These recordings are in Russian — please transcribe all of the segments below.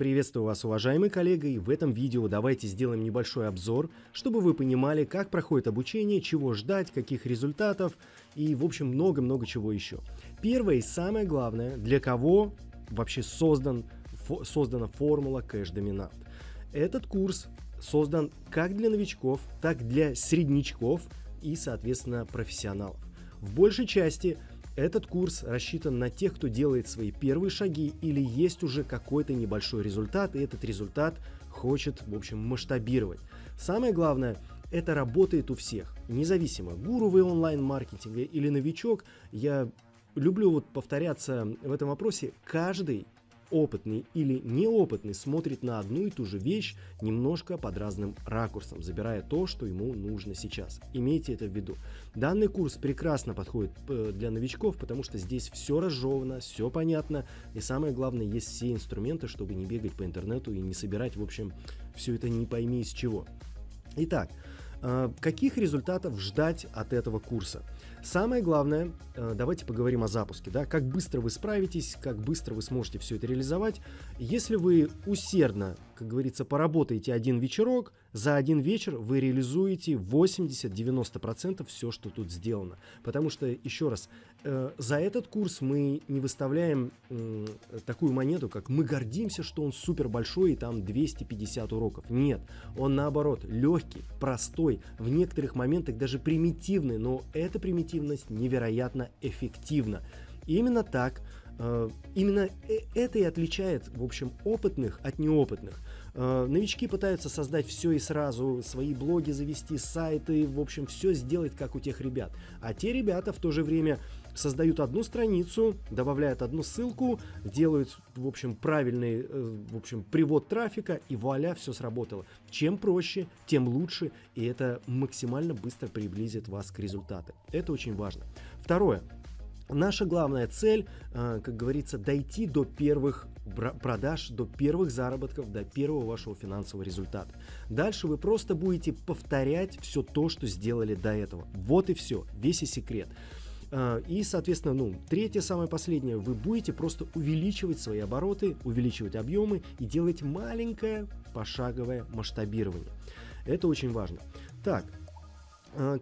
Приветствую вас, уважаемый коллега, и в этом видео давайте сделаем небольшой обзор, чтобы вы понимали, как проходит обучение, чего ждать, каких результатов и, в общем, много-много чего еще. Первое и самое главное, для кого вообще создан, фо, создана формула кэш-доминант. Этот курс создан как для новичков, так для среднячков и, соответственно, профессионалов. В большей части этот курс рассчитан на тех, кто делает свои первые шаги или есть уже какой-то небольшой результат, и этот результат хочет, в общем, масштабировать. Самое главное, это работает у всех, независимо, гуру вы онлайн-маркетинга или новичок, я люблю вот повторяться в этом вопросе, каждый опытный или неопытный смотрит на одну и ту же вещь немножко под разным ракурсом, забирая то, что ему нужно сейчас. Имейте это в виду. Данный курс прекрасно подходит э, для новичков, потому что здесь все разжевано, все понятно, и самое главное, есть все инструменты, чтобы не бегать по интернету и не собирать, в общем, все это не пойми из чего. Итак, э, каких результатов ждать от этого курса? Самое главное, э, давайте поговорим о запуске. Да? Как быстро вы справитесь, как быстро вы сможете все это реализовать. Если вы усердно, как говорится, поработаете один вечерок, за один вечер вы реализуете 80-90% все, что тут сделано. Потому что, еще раз, э, за этот курс мы не выставляем такую монету, как мы гордимся, что он супер большой и там 250 уроков. Нет, он наоборот легкий, простой, в некоторых моментах даже примитивный, но эта примитивность невероятно эффективна. именно так Э, именно э, это и отличает, в общем, опытных от неопытных. Э, новички пытаются создать все и сразу, свои блоги завести, сайты, в общем, все сделать, как у тех ребят. А те ребята в то же время создают одну страницу, добавляют одну ссылку, делают, в общем, правильный, в общем, привод трафика, и вуаля, все сработало. Чем проще, тем лучше, и это максимально быстро приблизит вас к результату. Это очень важно. Второе. Наша главная цель, э, как говорится, дойти до первых продаж, до первых заработков, до первого вашего финансового результата. Дальше вы просто будете повторять все то, что сделали до этого. Вот и все, весь и секрет. Э, и, соответственно, ну, третье, самое последнее, вы будете просто увеличивать свои обороты, увеличивать объемы и делать маленькое пошаговое масштабирование. Это очень важно. Так,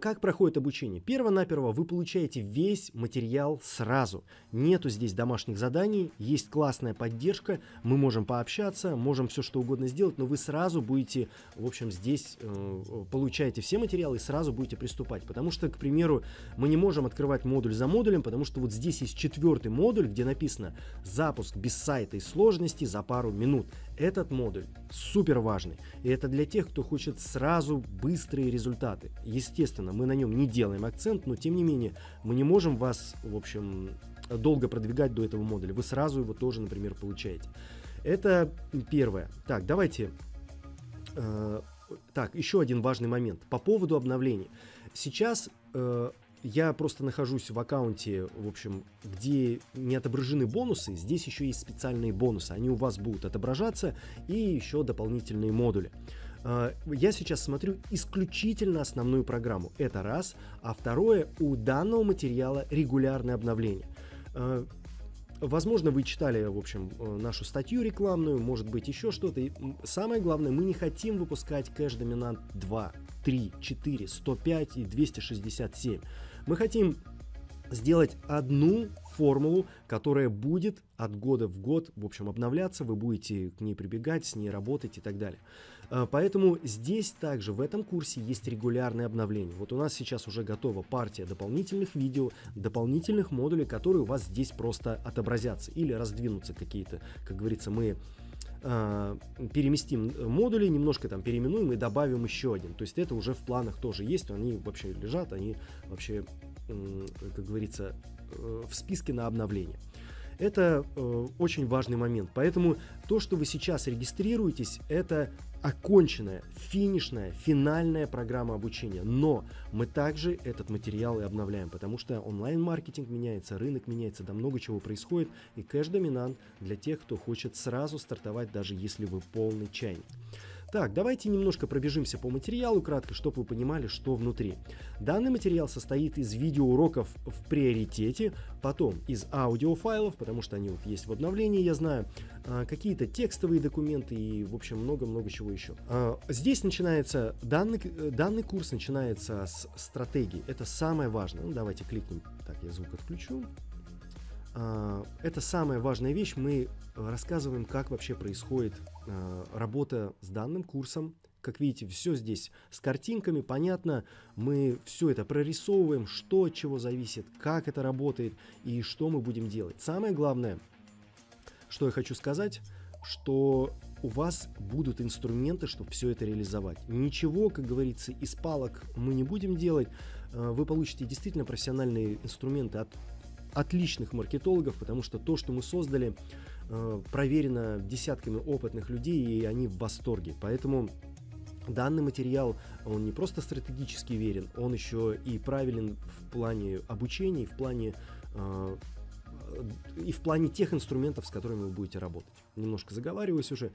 как проходит обучение? Перво-наперво вы получаете весь материал сразу. Нету здесь домашних заданий, есть классная поддержка, мы можем пообщаться, можем все что угодно сделать, но вы сразу будете, в общем, здесь э, получаете все материалы и сразу будете приступать. Потому что, к примеру, мы не можем открывать модуль за модулем, потому что вот здесь есть четвертый модуль, где написано «Запуск без сайта и сложности за пару минут». Этот модуль супер важный. И это для тех, кто хочет сразу быстрые результаты. Естественно, мы на нем не делаем акцент, но тем не менее мы не можем вас, в общем, долго продвигать до этого модуля. Вы сразу его тоже, например, получаете. Это первое. Так, давайте... Э, так, еще один важный момент. По поводу обновлений. Сейчас э, я просто нахожусь в аккаунте, в общем, где не отображены бонусы, здесь еще есть специальные бонусы, они у вас будут отображаться, и еще дополнительные модули. А, я сейчас смотрю исключительно основную программу, это раз, а второе, у данного материала регулярное обновление. А, возможно, вы читали, в общем, э, нашу статью рекламную, может быть, еще что-то. самое главное, мы не хотим выпускать кэш доминант 2, 3, 4, 105 и 267. Мы хотим сделать одну формулу, которая будет от года в год, в общем, обновляться, вы будете к ней прибегать, с ней работать и так далее. А, поэтому здесь также в этом курсе есть регулярное обновление. Вот у нас сейчас уже готова партия дополнительных видео, дополнительных модулей, которые у вас здесь просто отобразятся или раздвинутся какие-то, как говорится, мы э, переместим модули, немножко там переименуем и добавим еще один. То есть это уже в планах тоже есть, они вообще лежат, они вообще, э, как говорится, э, в списке на обновление. Это э, очень важный момент. Поэтому то, что вы сейчас регистрируетесь, это оконченная, финишная, финальная программа обучения. Но мы также этот материал и обновляем, потому что онлайн-маркетинг меняется, рынок меняется, да много чего происходит. И кэш-доминант для тех, кто хочет сразу стартовать, даже если вы полный чайник. Так, давайте немножко пробежимся по материалу кратко, чтобы вы понимали, что внутри. Данный материал состоит из видеоуроков в приоритете, потом из аудиофайлов, потому что они вот есть в обновлении, я знаю, а, какие-то текстовые документы и, в общем, много-много чего еще. А, здесь начинается, данный, данный курс начинается с стратегии. Это самое важное. Ну, давайте кликнем. Так, я звук отключу. А, это самая важная вещь. Мы рассказываем, как вообще происходит а, работа с данным курсом. Как видите, все здесь с картинками, понятно. Мы все это прорисовываем, что от чего зависит, как это работает и что мы будем делать. Самое главное, что я хочу сказать, что у вас будут инструменты, чтобы все это реализовать. Ничего, как говорится, из палок мы не будем делать. А, вы получите действительно профессиональные инструменты от отличных маркетологов, потому что то, что мы создали, э, проверено десятками опытных людей, и они в восторге. Поэтому данный материал, он не просто стратегически верен, он еще и правилен в плане обучения, в плане э, и в плане тех инструментов, с которыми вы будете работать. Немножко заговариваюсь уже.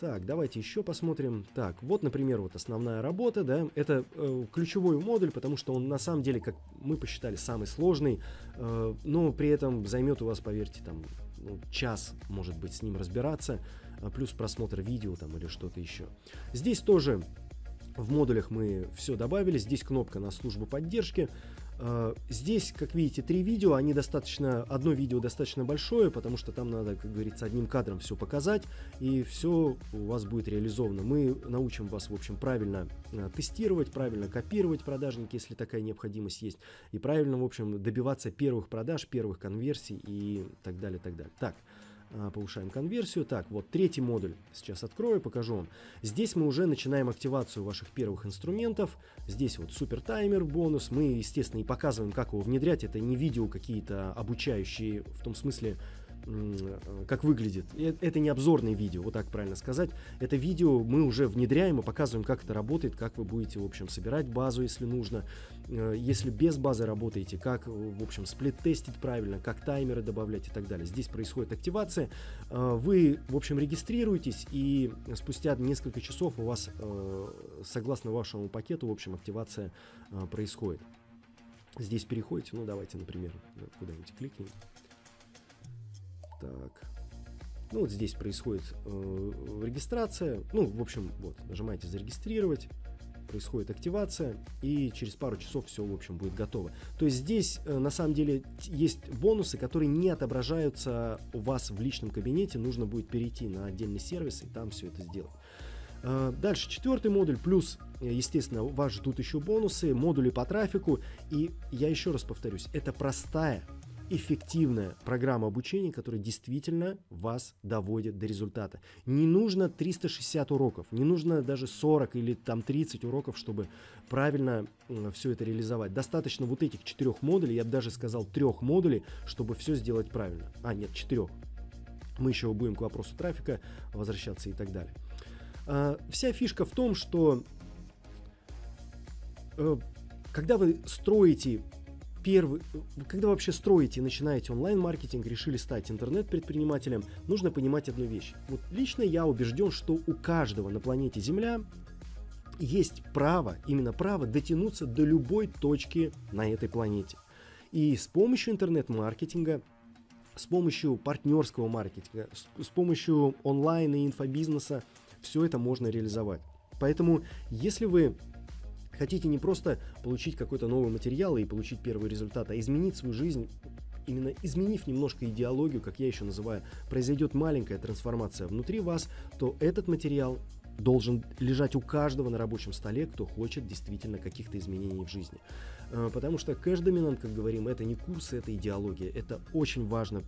Так, давайте еще посмотрим. Так, вот, например, вот основная работа, да, это э, ключевой модуль, потому что он на самом деле, как мы посчитали, самый сложный, э, но при этом займет у вас, поверьте, там ну, час, может быть, с ним разбираться, э, плюс просмотр видео там или что-то еще. Здесь тоже в модулях мы все добавили, здесь кнопка на службу поддержки, а, здесь, как видите, три видео, они достаточно, одно видео достаточно большое, потому что там надо, как говорится, одним кадром все показать, и все у вас будет реализовано. Мы научим вас, в общем, правильно а, тестировать, правильно копировать продажники, если такая необходимость есть, и правильно, в общем, добиваться первых продаж, первых конверсий и так далее, так далее. Так, повышаем конверсию. Так, вот третий модуль сейчас открою, покажу вам. Здесь мы уже начинаем активацию ваших первых инструментов. Здесь вот супер таймер бонус. Мы, естественно, и показываем, как его внедрять. Это не видео какие-то обучающие, в том смысле, как выглядит. Это не обзорное видео, вот так правильно сказать. Это видео мы уже внедряем и показываем, как это работает, как вы будете, в общем, собирать базу, если нужно. Э, если без базы работаете, как, в общем, сплит-тестить правильно, как таймеры добавлять и так далее. Здесь происходит активация. Э, вы, в общем, регистрируетесь, и спустя несколько часов у вас, согласно вашему пакету, в общем, активация происходит. Здесь переходите, ну давайте, например, куда-нибудь кликнем. Так. Ну, вот здесь происходит э, регистрация. Ну, в общем, вот, нажимаете «Зарегистрировать», происходит активация, и через пару часов все, в общем, будет готово. То есть здесь, э, на самом деле, есть бонусы, которые не отображаются у вас в личном кабинете. Нужно будет перейти на отдельный сервис и там все это сделать. Э, дальше четвертый модуль, плюс, естественно, вас ждут еще бонусы, модули по трафику. И я еще раз повторюсь, это простая эффективная программа обучения, которая действительно вас доводит до результата. Не нужно 360 уроков, не нужно даже 40 или там 30 уроков, чтобы правильно все это реализовать. Достаточно вот этих четырех модулей, я бы даже сказал трех модулей, чтобы все сделать правильно. А, нет, четырех. Мы еще будем к вопросу трафика возвращаться и так далее. А, вся фишка в том, что э, когда вы строите первый, когда вообще строите и начинаете онлайн-маркетинг, решили стать интернет-предпринимателем, нужно понимать одну вещь. Вот лично я убежден, что у каждого на планете Земля есть право, именно право дотянуться до любой точки на этой планете. И с помощью интернет-маркетинга, с помощью партнерского маркетинга, с, с помощью онлайн и инфобизнеса все это можно реализовать. Поэтому, если вы хотите не просто получить какой-то новый материал и получить первый результат, а изменить свою жизнь, именно изменив немножко идеологию, как я еще называю, произойдет маленькая трансформация внутри вас, то этот материал должен лежать у каждого на рабочем столе, кто хочет действительно каких-то изменений в жизни. Э, потому что кэш-доминант, как говорим, это не курсы, это идеология. Это очень важно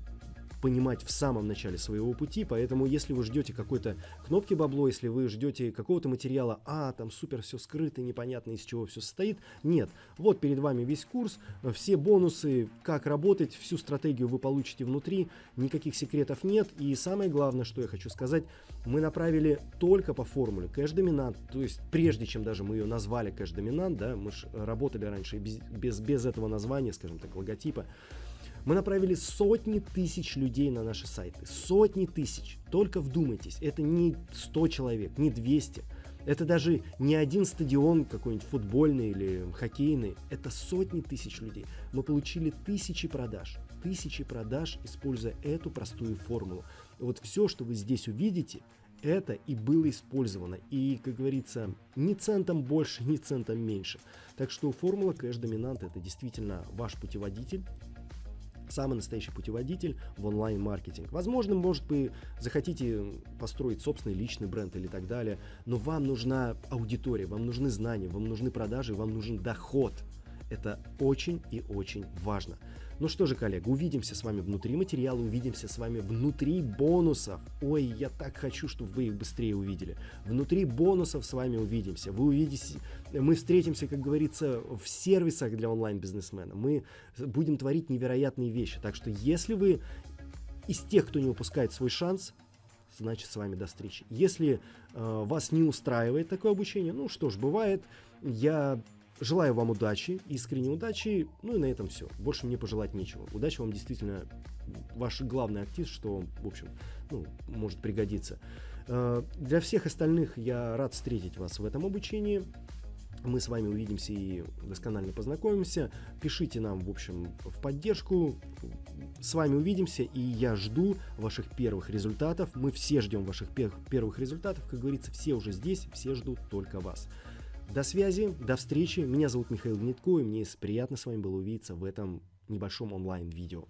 понимать в самом начале своего пути, поэтому если вы ждете какой-то кнопки бабло, если вы ждете какого-то материала, а, там супер все скрыто, непонятно из чего все состоит, нет. Вот перед вами весь курс, все бонусы, как работать, всю стратегию вы получите внутри, никаких секретов нет, и самое главное, что я хочу сказать, мы направили только по формуле кэш-доминант, то есть прежде чем даже мы ее назвали кэш-доминант, да, мы же работали раньше без, без, без этого названия, скажем так, логотипа, мы направили сотни тысяч людей на наши сайты. Сотни тысяч. Только вдумайтесь, это не 100 человек, не 200. Это даже не один стадион какой-нибудь футбольный или хоккейный. Это сотни тысяч людей. Мы получили тысячи продаж. Тысячи продаж, используя эту простую формулу. Вот все, что вы здесь увидите, это и было использовано. И, как говорится, ни центом больше, ни центом меньше. Так что формула кэш-доминант это действительно ваш путеводитель самый настоящий путеводитель в онлайн-маркетинг. Возможно, может быть, захотите построить собственный личный бренд или так далее, но вам нужна аудитория, вам нужны знания, вам нужны продажи, вам нужен доход. Это очень и очень важно. Ну что же, коллега, увидимся с вами внутри материала, увидимся с вами внутри бонусов. Ой, я так хочу, чтобы вы их быстрее увидели. Внутри бонусов с вами увидимся. Вы увидите, мы встретимся, как говорится, в сервисах для онлайн-бизнесмена. Мы будем творить невероятные вещи. Так что если вы из тех, кто не упускает свой шанс, значит с вами до встречи. Если э, вас не устраивает такое обучение, ну что ж, бывает, я Желаю вам удачи, искренней удачи, ну и на этом все. Больше мне пожелать нечего. Удачи вам действительно ваш главный актив, что, в общем, ну, может пригодиться. Э, для всех остальных я рад встретить вас в этом обучении. Мы с вами увидимся и досконально познакомимся. Пишите нам, в общем, в поддержку. С вами увидимся, и я жду ваших первых результатов. Мы все ждем ваших первых результатов. Как говорится, все уже здесь, все ждут только вас. До связи, до встречи. Меня зовут Михаил Гнетко, и мне приятно с вами было увидеться в этом небольшом онлайн-видео.